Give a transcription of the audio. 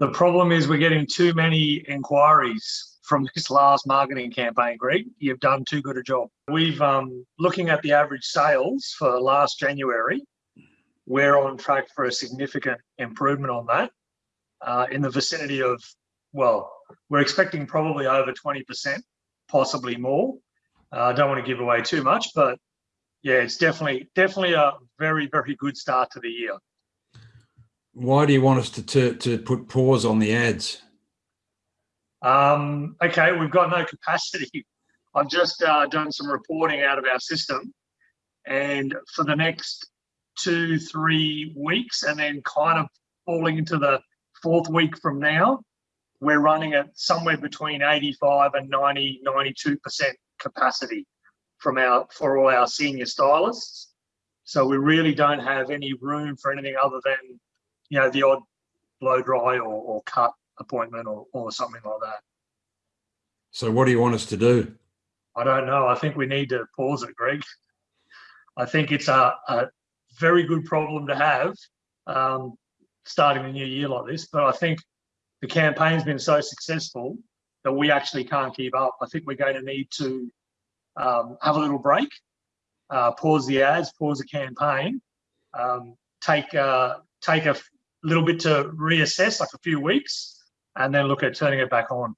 The problem is we're getting too many inquiries from this last marketing campaign, Greg. You've done too good a job. We've um, looking at the average sales for last January. We're on track for a significant improvement on that, uh, in the vicinity of well, we're expecting probably over 20%, possibly more. Uh, I don't want to give away too much, but yeah, it's definitely definitely a very very good start to the year. Why do you want us to to, to put pause on the ads? Um, okay, we've got no capacity. I've just uh, done some reporting out of our system, and for the next two three weeks, and then kind of falling into the fourth week from now, we're running at somewhere between 85 and 90, 92% capacity from our for all our senior stylists. So we really don't have any room for anything other than, you know, the odd blow dry or, or cut appointment or, or something like that. So what do you want us to do? I don't know. I think we need to pause it, Greg. I think it's a, a very good problem to have um, starting a new year like this, but I think the campaign's been so successful that we actually can't keep up. I think we're going to need to um, have a little break, uh, pause the ads, pause the campaign, um, take uh, take a little bit to reassess, like a few weeks, and then look at turning it back on.